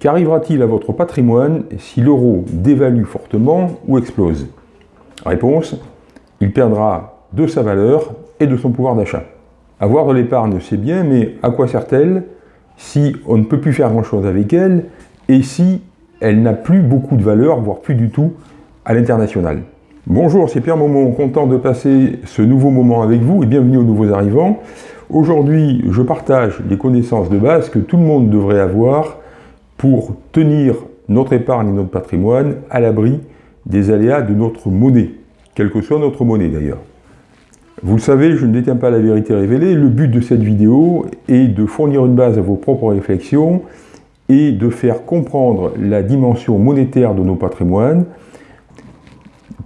Qu'arrivera-t-il à votre patrimoine si l'euro dévalue fortement ou explose? Réponse, il perdra de sa valeur et de son pouvoir d'achat. Avoir de l'épargne, c'est bien, mais à quoi sert-elle si on ne peut plus faire grand-chose avec elle et si elle n'a plus beaucoup de valeur, voire plus du tout, à l'international? Bonjour, c'est Pierre Momon, content de passer ce nouveau moment avec vous et bienvenue aux nouveaux arrivants. Aujourd'hui, je partage les connaissances de base que tout le monde devrait avoir pour tenir notre épargne et notre patrimoine à l'abri des aléas de notre monnaie, quelle que soit notre monnaie d'ailleurs. Vous le savez, je ne détiens pas la vérité révélée. Le but de cette vidéo est de fournir une base à vos propres réflexions et de faire comprendre la dimension monétaire de nos patrimoines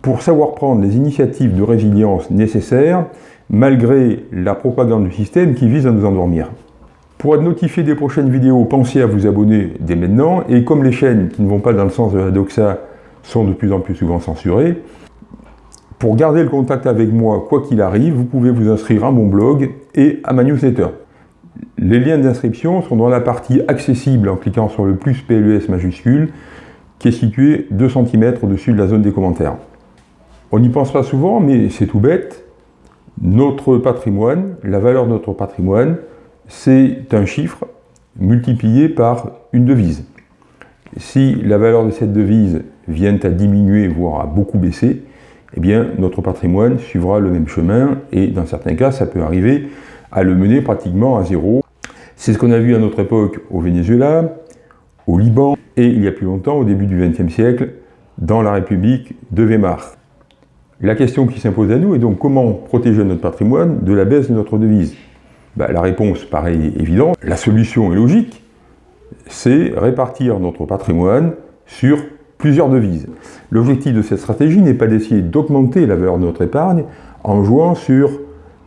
pour savoir prendre les initiatives de résilience nécessaires malgré la propagande du système qui vise à nous endormir. Pour être notifié des prochaines vidéos, pensez à vous abonner dès maintenant, et comme les chaînes qui ne vont pas dans le sens de la doxa sont de plus en plus souvent censurées, pour garder le contact avec moi, quoi qu'il arrive, vous pouvez vous inscrire à mon blog et à ma newsletter. Les liens d'inscription sont dans la partie accessible en cliquant sur le plus PLUS majuscule, qui est situé 2 cm au-dessus de la zone des commentaires. On n'y pense pas souvent, mais c'est tout bête. Notre patrimoine, la valeur de notre patrimoine, c'est un chiffre multiplié par une devise. Si la valeur de cette devise vient à diminuer, voire à beaucoup baisser, eh bien notre patrimoine suivra le même chemin et dans certains cas, ça peut arriver à le mener pratiquement à zéro. C'est ce qu'on a vu à notre époque au Venezuela, au Liban et il y a plus longtemps, au début du XXe siècle, dans la République de Weimar. La question qui s'impose à nous est donc comment protéger notre patrimoine de la baisse de notre devise? Bah, La réponse paraît évidente. La solution est logique, c'est répartir notre patrimoine sur plusieurs devises. L'objectif de cette stratégie n'est pas d'essayer d'augmenter la valeur de notre épargne en jouant sur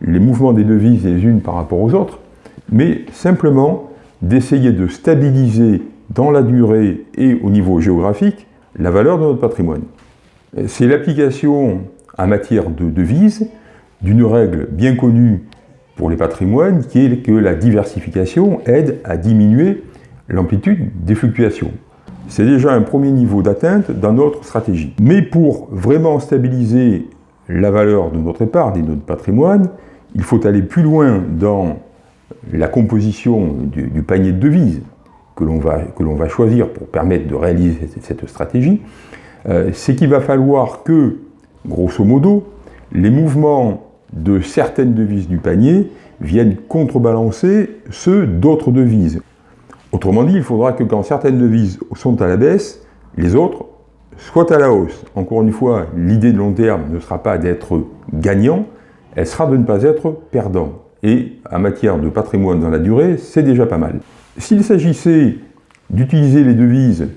les mouvements des devises les unes par rapport aux autres, mais simplement d'essayer de stabiliser dans la durée et au niveau géographique la valeur de notre patrimoine. C'est l'application en matière de devises d'une règle bien connue pour les patrimoines qui est que la diversification aide à diminuer l'amplitude des fluctuations. C'est déjà un premier niveau d'atteinte dans notre stratégie. Mais pour vraiment stabiliser la valeur de notre épargne et de notre patrimoine, il faut aller plus loin dans la composition du, panier de devises que l'on va, va, choisir pour permettre de réaliser cette, stratégie. Euh, c'est qu'il va falloir que grosso modo, les mouvements de certaines devises du panier viennent contrebalancer ceux d'autres devises. Autrement dit, il faudra que quand certaines devises sont à la baisse, les autres soient à la hausse. Encore une fois, l'idée de long terme ne sera pas d'être gagnant, elle sera de ne pas être perdant. Et en matière de patrimoine dans la durée, c'est déjà pas mal. S'il s'agissait d'utiliser les devises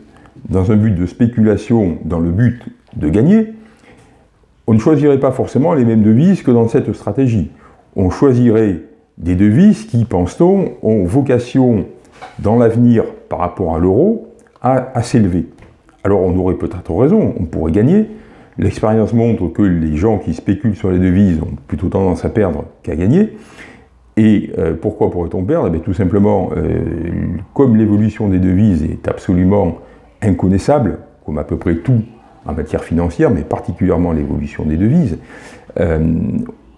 dans un but de spéculation, dans le but de gagner, on ne choisirait pas forcément les mêmes devises que dans cette stratégie. On choisirait des devises qui, pense-t-on, ont vocation dans l'avenir par rapport à l'euro à, s'élever. Alors on aurait peut-être raison, on pourrait gagner. L'expérience montre que les gens qui spéculent sur les devises ont plutôt tendance à perdre qu'à gagner. Et euh, pourquoi pourrait-on perdre? Eh Tout simplement, euh, comme l'évolution des devises est absolument inconnaissable, comme à peu près tout en matière financière, mais particulièrement l'évolution des devises, euh,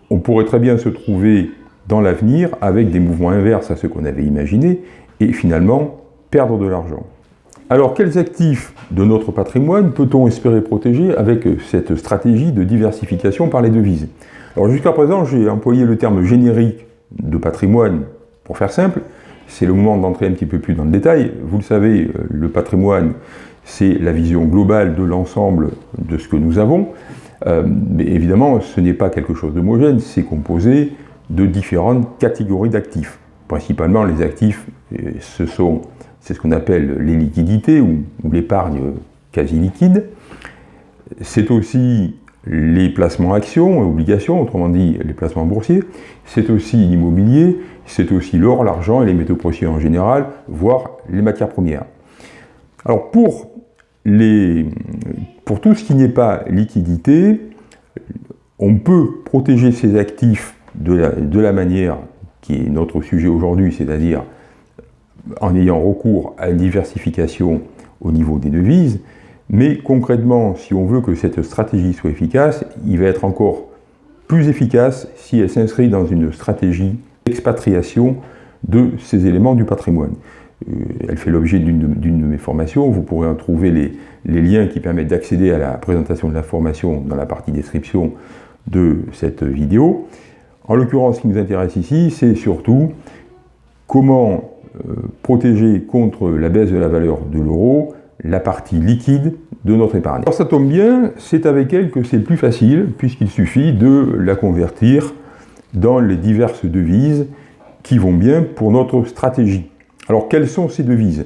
on pourrait très bien se trouver dans l'avenir avec des mouvements inverses à ceux qu'on avait imaginés et finalement perdre de l'argent. Alors quels actifs de notre patrimoine peut-on espérer protéger avec cette stratégie de diversification par les devises? Alors jusqu'à présent j'ai employé le terme générique de patrimoine pour faire simple, c'est le moment d'entrer un petit peu plus dans le détail. Vous le savez, le patrimoine, c'est la vision globale de l'ensemble de ce que nous avons. Euh, mais évidemment, ce n'est pas quelque chose d'homogène, c'est composé de différentes catégories d'actifs. Principalement, les actifs, euh, ce sont, c'est ce qu'on appelle les liquidités ou, l'épargne quasi liquide. C'est aussi les placements actions et obligations, autrement dit les placements boursiers. C'est aussi l'immobilier, c'est aussi l'or, l'argent et les métaux précieux en général, voire les matières premières. Alors pour pour tout ce qui n'est pas liquidité, on peut protéger ces actifs de la, manière qui est notre sujet aujourd'hui, c'est-à-dire en ayant recours à une diversification au niveau des devises, mais concrètement, si on veut que cette stratégie soit efficace, il va être encore plus efficace si elle s'inscrit dans une stratégie d'expatriation de ces éléments du patrimoine. Euh, elle fait l'objet d'une de mes formations, vous pourrez en trouver les, liens qui permettent d'accéder à la présentation de la formation dans la partie description de cette vidéo. En l'occurrence, ce qui nous intéresse ici, c'est surtout comment euh, protéger contre la baisse de la valeur de l'euro la partie liquide de notre épargne. Alors ça tombe bien, c'est avec elle que c'est plus facile, puisqu'il suffit de la convertir dans les diverses devises qui vont bien pour notre stratégie. Alors quelles sont ces devises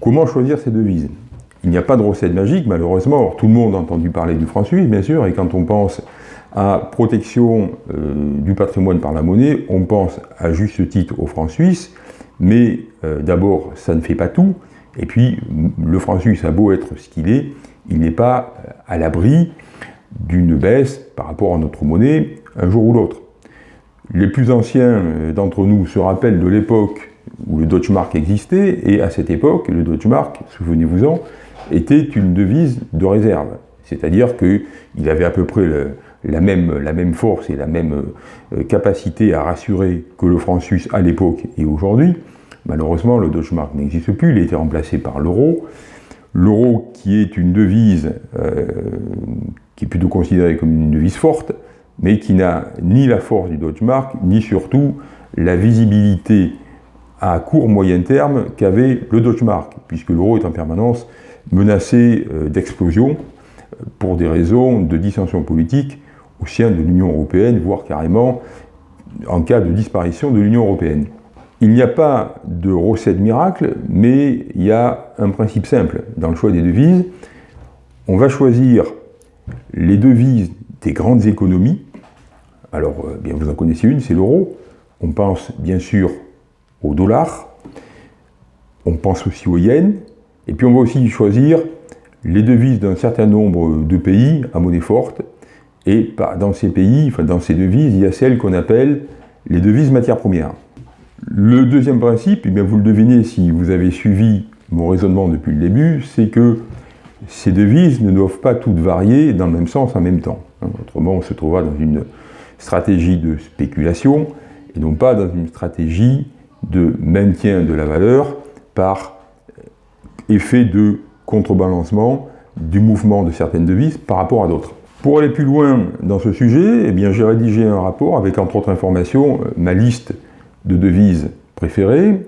Comment choisir ces devises Il n'y a pas de recette magique, malheureusement. tout le monde a entendu parler du franc suisse, bien sûr, et quand on pense à protection euh, du patrimoine par la monnaie, on pense à juste titre au franc suisse, mais euh, d'abord, ça ne fait pas tout, et puis le franc suisse a beau être ce qu'il est, il n'est pas à l'abri d'une baisse par rapport à notre monnaie un jour ou l'autre. Les plus anciens euh, d'entre nous se rappellent de l'époque où le Deutschmark existait, et à cette époque, le Deutschmark, souvenez-vous-en, était une devise de réserve. C'est-à-dire qu'il avait à peu près la, même, la, même, force et la même euh, capacité à rassurer que le franc suisse à l'époque et aujourd'hui. Malheureusement, le Deutschmark n'existe plus, il a été remplacé par l'euro. L'euro qui est une devise euh, qui est plutôt considérée comme une devise forte, mais qui n'a ni la force du Deutschmark, ni surtout la visibilité à court moyen terme qu'avait le Deutschmark, puisque l'euro est en permanence menacé euh, d'explosion euh, pour des raisons de dissension politique au sein de l'Union européenne, voire carrément en cas de disparition de l'Union européenne. Il n'y a pas de recette miracle, mais il y a un principe simple dans le choix des devises. On va choisir les devises des grandes économies. Alors, euh, bien vous en connaissez une, c'est l'euro. On pense bien sûr au dollar, on pense aussi au yen, et puis on va aussi choisir les devises d'un certain nombre de pays à monnaie forte, et dans ces pays, enfin dans ces devises, il y a celles qu'on appelle les devises matières premières. Le deuxième principe, et eh bien vous le devinez si vous avez suivi mon raisonnement depuis le début, c'est que ces devises ne doivent pas toutes varier dans le même sens en même temps. Hein, autrement, on se trouvera dans une stratégie de spéculation et non pas dans une stratégie de maintien de la valeur par effet de contrebalancement du mouvement de certaines devises par rapport à d'autres. Pour aller plus loin dans ce sujet, eh j'ai rédigé un rapport avec entre autres informations ma liste de devises préférées.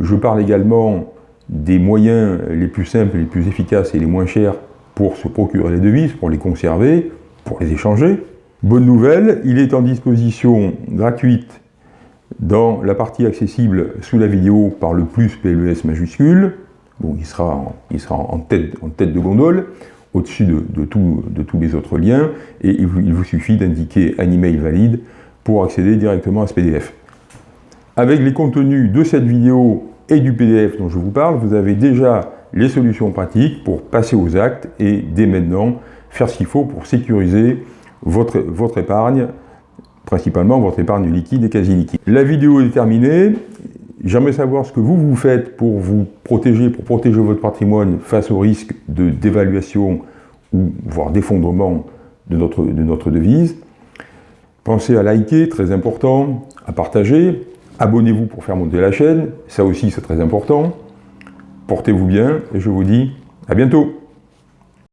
Je parle également des moyens les plus simples, les plus efficaces et les moins chers pour se procurer les devises, pour les conserver, pour les échanger. Bonne nouvelle, il est en disposition gratuite dans la partie accessible sous la vidéo par le plus PLES majuscule. Il sera en, il sera en, tête, en tête de gondole, au-dessus de, de, de, tous les autres liens, et il vous, il vous suffit d'indiquer un email valide pour accéder directement à ce PDF. Avec les contenus de cette vidéo et du PDF dont je vous parle, vous avez déjà les solutions pratiques pour passer aux actes et dès maintenant faire ce qu'il faut pour sécuriser votre, votre épargne, principalement votre épargne liquide et quasi liquide. La vidéo est terminée. J'aimerais savoir ce que vous, vous faites pour vous protéger, pour protéger votre patrimoine face au risque de dévaluation ou voire d'effondrement de notre, de notre devise. Pensez à liker, très important, à partager, Abonnez-vous pour faire monter la chaîne, ça aussi c'est très important. Portez-vous bien et je vous dis à bientôt